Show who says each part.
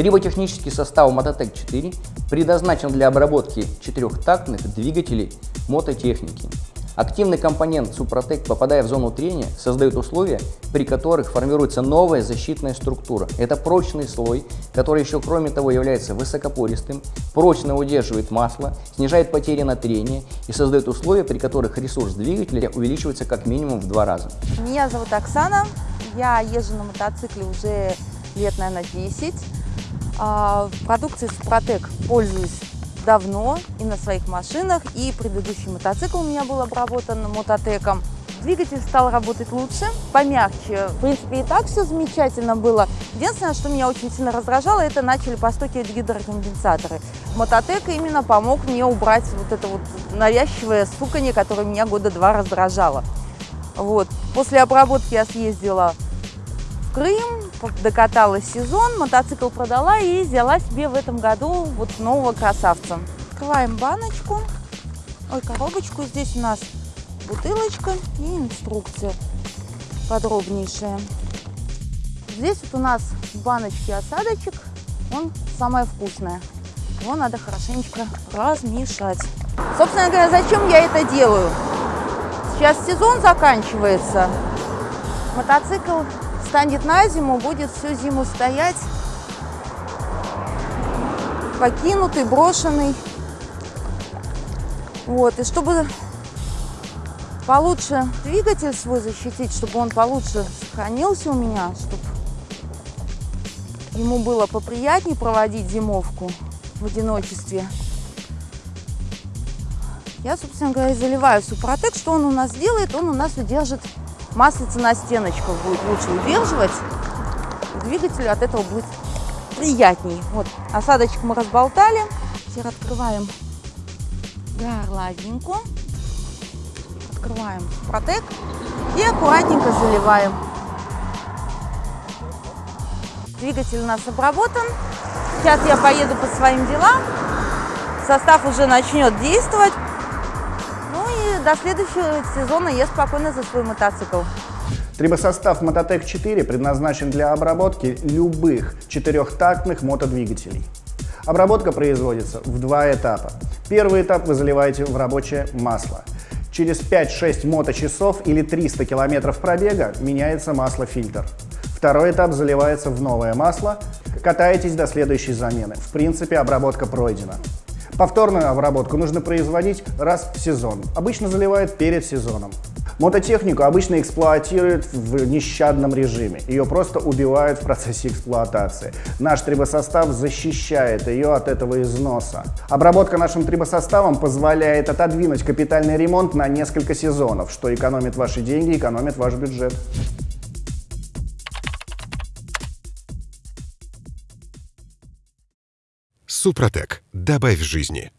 Speaker 1: Триботехнический состав Мототек 4 предназначен для обработки четырехтактных двигателей мототехники. Активный компонент Супротек, попадая в зону трения, создает условия, при которых формируется новая защитная структура. Это прочный слой, который еще кроме того является высокопористым, прочно удерживает масло, снижает потери на трение и создает условия, при которых ресурс двигателя увеличивается как минимум в два раза.
Speaker 2: Меня зовут Оксана, я езжу на мотоцикле уже лет, наверное, 10. А, продукцией Супротек пользуюсь давно и на своих машинах, и предыдущий мотоцикл у меня был обработан мототеком. Двигатель стал работать лучше, помягче. В принципе, и так все замечательно было. Единственное, что меня очень сильно раздражало, это начали постукивать гидроконденсаторы. Мототек именно помог мне убрать вот это вот навязчивое стуканье, которое меня года два раздражало. Вот. После обработки я съездила Крым, докатала сезон, мотоцикл продала и взяла себе в этом году вот нового красавца. Открываем баночку, ой, коробочку. Здесь у нас бутылочка и инструкция подробнейшая. Здесь вот у нас в баночке осадочек, он самое вкусное. Его надо хорошенечко размешать. Собственно говоря, зачем я это делаю? Сейчас сезон заканчивается. Мотоцикл станет на зиму, будет всю зиму стоять, покинутый, брошенный. Вот, и чтобы получше двигатель свой защитить, чтобы он получше сохранился у меня, чтобы ему было поприятнее проводить зимовку в одиночестве. Я, собственно говоря, заливаю супротек. Что он у нас делает? Он у нас удержит маслица на стеночках будет лучше удерживать. Двигателю от этого будет приятней. Вот, осадочек мы разболтали. Теперь открываем горловинку. Открываем протек и аккуратненько заливаем. Двигатель у нас обработан. Сейчас я поеду по своим делам. Состав уже начнет действовать до следующего сезона я спокойно за свой мотоцикл.
Speaker 3: Трибосостав Мототек 4 предназначен для обработки любых четырехтактных мотодвигателей. Обработка производится в два этапа. Первый этап вы заливаете в рабочее масло. Через 5-6 моточасов или 300 километров пробега меняется масло-фильтр. Второй этап заливается в новое масло, катаетесь до следующей замены. В принципе, обработка пройдена. Повторную обработку нужно производить раз в сезон. Обычно заливают перед сезоном. Мототехнику обычно эксплуатируют в нещадном режиме. Ее просто убивают в процессе эксплуатации. Наш трибосостав защищает ее от этого износа. Обработка нашим трибосоставом позволяет отодвинуть капитальный ремонт на несколько сезонов, что экономит ваши деньги, экономит ваш бюджет.
Speaker 4: Супротек. Добавь жизни.